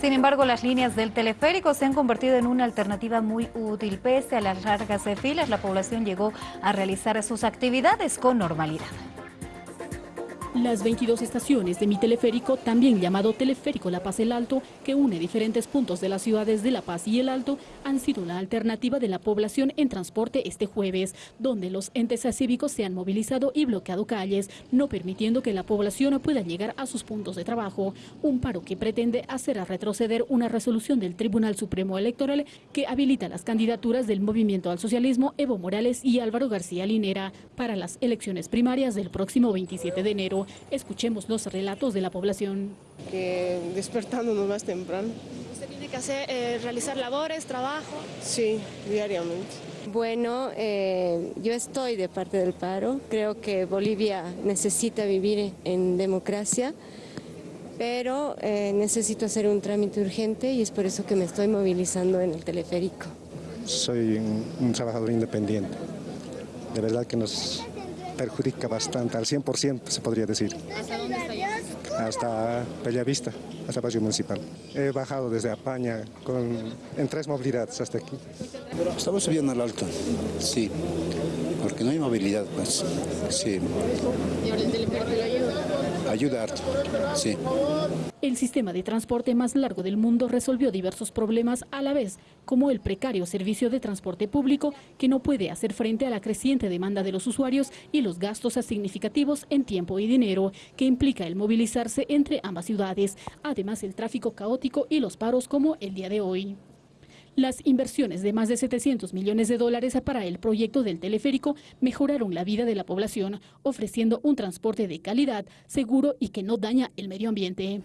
Sin embargo, las líneas del teleférico se han convertido en una alternativa muy útil. Pese a las largas filas, la población llegó a realizar sus actividades con normalidad. Las 22 estaciones de mi teleférico, también llamado Teleférico La Paz El Alto, que une diferentes puntos de las ciudades de La Paz y El Alto, han sido la alternativa de la población en transporte este jueves, donde los entes cívicos se han movilizado y bloqueado calles, no permitiendo que la población pueda llegar a sus puntos de trabajo. Un paro que pretende hacer a retroceder una resolución del Tribunal Supremo Electoral que habilita las candidaturas del Movimiento al Socialismo Evo Morales y Álvaro García Linera para las elecciones primarias del próximo 27 de enero. Escuchemos los relatos de la población. Que despertándonos más temprano. ¿Usted tiene que hacer, eh, realizar labores, trabajo? Sí, diariamente. Bueno, eh, yo estoy de parte del paro. Creo que Bolivia necesita vivir en democracia, pero eh, necesito hacer un trámite urgente y es por eso que me estoy movilizando en el teleférico. Soy un, un trabajador independiente. De verdad que nos perjudica bastante, al 100% se podría decir. ¿Hasta dónde está llegando? Hasta Bellavista, hasta Barrio Municipal. He bajado desde Apaña con, en tres movilidades hasta aquí. Estamos subiendo al alto, sí, porque no hay movilidad, pues, sí. ¿Y ahora el teleférico le ayuda? Ayuda harto, sí. El sistema de transporte más largo del mundo resolvió diversos problemas a la vez, como el precario servicio de transporte público que no puede hacer frente a la creciente demanda de los usuarios y los gastos significativos en tiempo y dinero que implica el movilizarse entre ambas ciudades, además el tráfico caótico y los paros como el día de hoy. Las inversiones de más de 700 millones de dólares para el proyecto del teleférico mejoraron la vida de la población, ofreciendo un transporte de calidad, seguro y que no daña el medio ambiente.